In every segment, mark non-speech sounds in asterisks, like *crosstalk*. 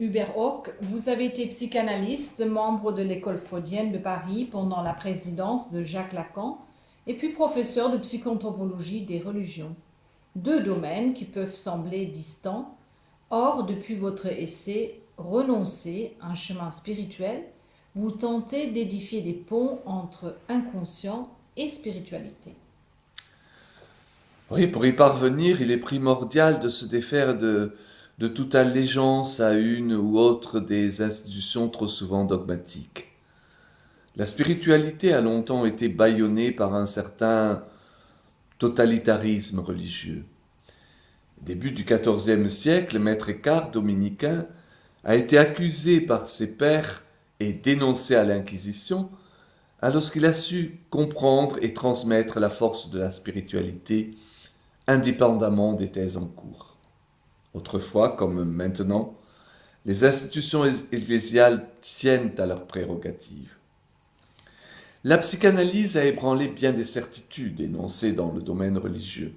Hubert Hock, vous avez été psychanalyste, membre de l'école freudienne de Paris pendant la présidence de Jacques Lacan, et puis professeur de psychoanthropologie des religions. Deux domaines qui peuvent sembler distants. Or, depuis votre essai Renoncer, un chemin spirituel, vous tentez d'édifier des ponts entre inconscient et spiritualité. Oui, pour y parvenir, il est primordial de se défaire de, de toute allégeance à une ou autre des institutions trop souvent dogmatiques. La spiritualité a longtemps été bâillonnée par un certain totalitarisme religieux. Début du XIVe siècle, Maître Écart, dominicain, a été accusé par ses pairs et dénoncé à l'Inquisition alors qu'il a su comprendre et transmettre la force de la spiritualité indépendamment des thèses en cours. Autrefois, comme maintenant, les institutions ecclésiales tiennent à leurs prérogatives. La psychanalyse a ébranlé bien des certitudes énoncées dans le domaine religieux,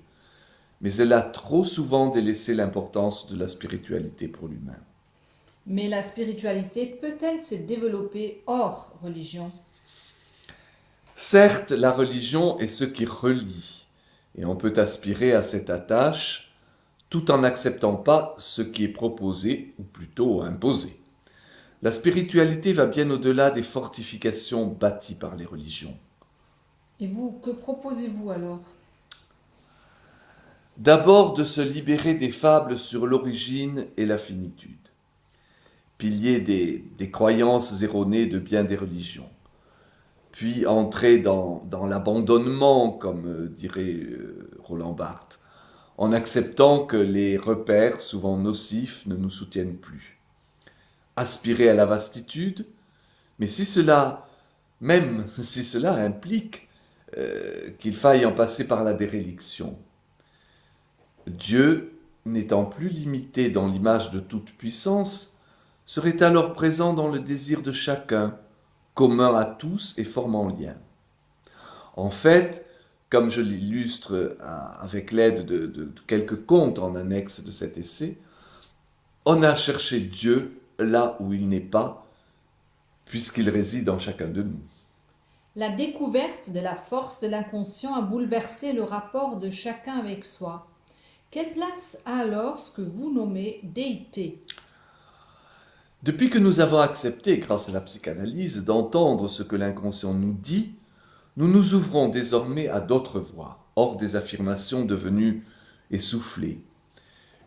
mais elle a trop souvent délaissé l'importance de la spiritualité pour l'humain. Mais la spiritualité peut-elle se développer hors religion? Certes, la religion est ce qui relie, et on peut aspirer à cette attache tout en n'acceptant pas ce qui est proposé, ou plutôt imposé. La spiritualité va bien au-delà des fortifications bâties par les religions. Et vous, que proposez-vous alors? D'abord de se libérer des fables sur l'origine et la finitude, pilier des, des, croyances erronées de bien des religions, puis entrer dans, dans l'abandonnement, comme dirait euh, Roland Barthes, en acceptant que les repères, souvent nocifs, ne nous soutiennent plus. Aspirer à la vastitude, mais si cela, même *laughs* si cela implique euh, qu'il faille en passer par la déréliction, Dieu, n'étant plus limité dans l'image de toute puissance, serait alors présent dans le désir de chacun, commun à tous et formant lien. En fait, comme je l'illustre euh, avec l'aide de, quelques contes en annexe de cet essai, on a cherché Dieu là où il n'est pas, puisqu'il réside en chacun de nous. La découverte de la force de l'inconscient a bouleversé le rapport de chacun avec soi. Quelle place a alors ce que vous nommez déité? Depuis que nous avons accepté, grâce à la psychanalyse, d'entendre ce que l'inconscient nous dit, nous nous ouvrons désormais à d'autres voies, hors des affirmations devenues essoufflées.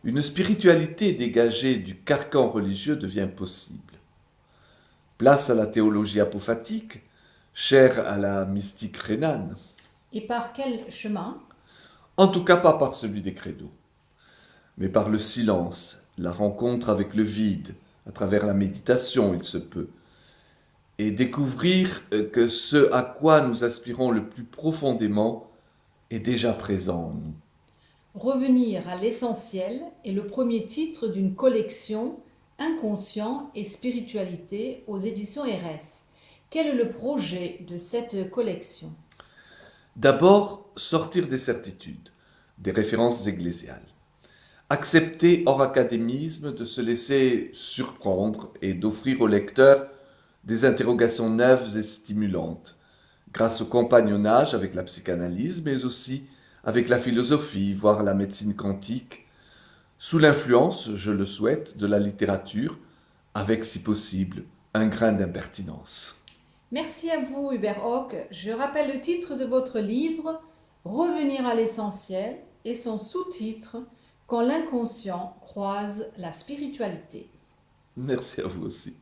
Une spiritualité dégagée du carcan religieux devient possible. Place à la théologie apophatique, chère à la mystique rhénane. Et par quel chemin? En tout cas pas par celui des credos, mais par le silence, la rencontre avec le vide, à travers la méditation il se peut, et découvrir euh, que ce à quoi nous aspirons le plus profondément est déjà présent en nous. Revenir à l'essentiel est le premier titre d'une collection Inconscient et spiritualité aux éditions RS. Quel est le projet de cette collection? D'abord, sortir des certitudes, des références ecclésiales. Accepter hors académisme de se laisser surprendre et d'offrir au lecteur des interrogations neuves et stimulantes, grâce au compagnonnage avec la psychanalyse, mais aussi avec la philosophie, voire la médecine quantique, sous l'influence, je le souhaite, de la littérature, avec, si possible, un grain d'impertinence. Merci à vous, Hubert Hock. Je rappelle le titre de votre livre, Revenir à l'essentiel, et son sous-titre, Quand l'inconscient croise la spiritualité. Merci à vous aussi.